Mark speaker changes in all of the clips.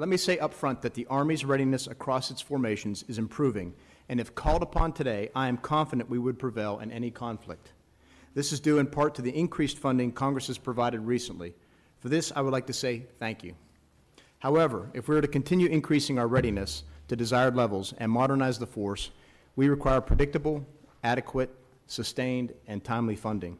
Speaker 1: Let me say up front that the Army's readiness across its formations is improving, and if called upon today, I am confident we would prevail in any conflict. This is due in part to the increased funding Congress has provided recently. For this, I would like to say thank you. However, if we are to continue increasing our readiness to desired levels and modernize the force, we require predictable, adequate, sustained, and timely funding.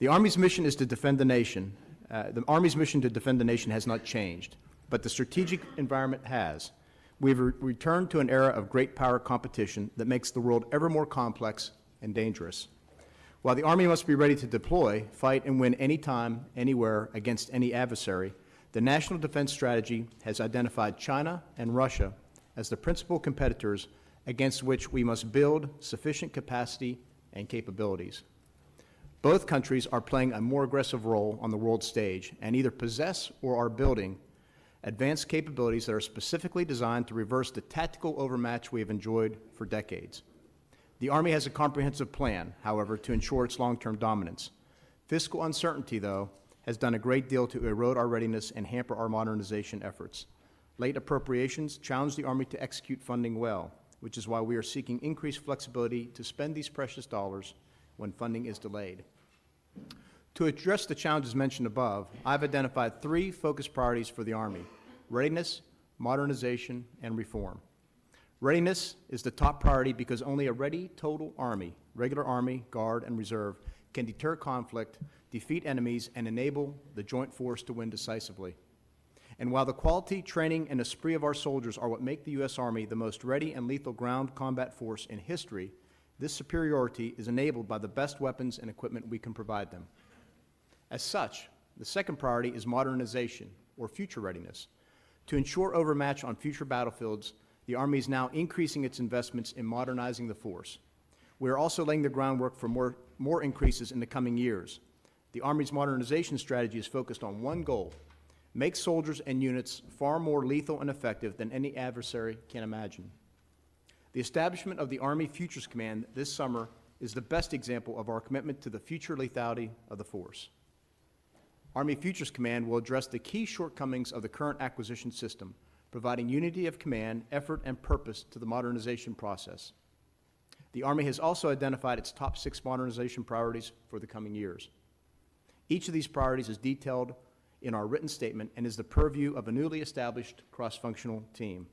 Speaker 1: The Army's mission is to defend the nation. Uh, the Army's mission to defend the nation has not changed, but the strategic environment has. We've re returned to an era of great power competition that makes the world ever more complex and dangerous. While the Army must be ready to deploy, fight, and win anytime, anywhere, against any adversary, the National Defense Strategy has identified China and Russia as the principal competitors against which we must build sufficient capacity and capabilities. Both countries are playing a more aggressive role on the world stage and either possess or are building advanced capabilities that are specifically designed to reverse the tactical overmatch we have enjoyed for decades. The Army has a comprehensive plan, however, to ensure its long-term dominance. Fiscal uncertainty, though, has done a great deal to erode our readiness and hamper our modernization efforts. Late appropriations challenge the Army to execute funding well, which is why we are seeking increased flexibility to spend these precious dollars when funding is delayed. To address the challenges mentioned above, I've identified three focus priorities for the Army, readiness, modernization, and reform. Readiness is the top priority because only a ready total Army, regular Army, Guard, and Reserve, can deter conflict, defeat enemies, and enable the joint force to win decisively. And while the quality, training, and esprit of our soldiers are what make the U.S. Army the most ready and lethal ground combat force in history, this superiority is enabled by the best weapons and equipment we can provide them. As such, the second priority is modernization, or future readiness. To ensure overmatch on future battlefields, the Army is now increasing its investments in modernizing the force. We are also laying the groundwork for more, more increases in the coming years. The Army's modernization strategy is focused on one goal, make soldiers and units far more lethal and effective than any adversary can imagine. The establishment of the Army Futures Command this summer is the best example of our commitment to the future lethality of the force. Army Futures Command will address the key shortcomings of the current acquisition system, providing unity of command, effort, and purpose to the modernization process. The Army has also identified its top six modernization priorities for the coming years. Each of these priorities is detailed in our written statement and is the purview of a newly established cross-functional team.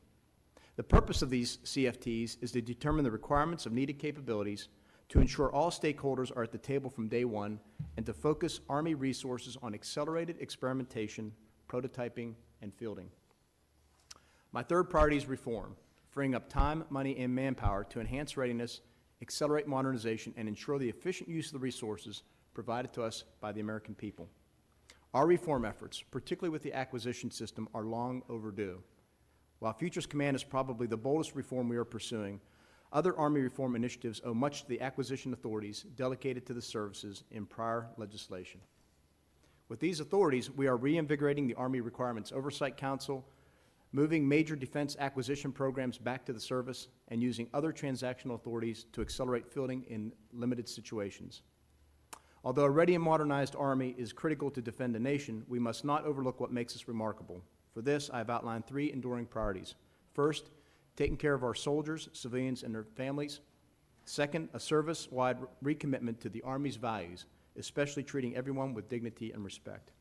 Speaker 1: The purpose of these CFTs is to determine the requirements of needed capabilities to ensure all stakeholders are at the table from day one and to focus Army resources on accelerated experimentation, prototyping, and fielding. My third priority is reform, freeing up time, money, and manpower to enhance readiness, accelerate modernization, and ensure the efficient use of the resources provided to us by the American people. Our reform efforts, particularly with the acquisition system, are long overdue. While Futures Command is probably the boldest reform we are pursuing, other Army reform initiatives owe much to the acquisition authorities delegated to the services in prior legislation. With these authorities, we are reinvigorating the Army Requirements Oversight Council, moving major defense acquisition programs back to the service, and using other transactional authorities to accelerate fielding in limited situations. Although a ready and modernized Army is critical to defend the nation, we must not overlook what makes us remarkable. For this, I have outlined three enduring priorities. First, taking care of our soldiers, civilians, and their families. Second, a service-wide recommitment to the Army's values, especially treating everyone with dignity and respect.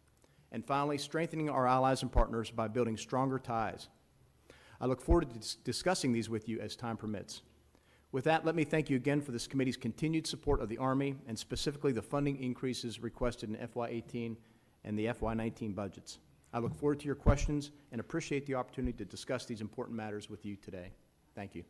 Speaker 1: And finally, strengthening our allies and partners by building stronger ties. I look forward to dis discussing these with you as time permits. With that, let me thank you again for this committee's continued support of the Army and specifically the funding increases requested in FY18 and the FY19 budgets. I look forward to your questions and appreciate the opportunity to discuss these important matters with you today. Thank you.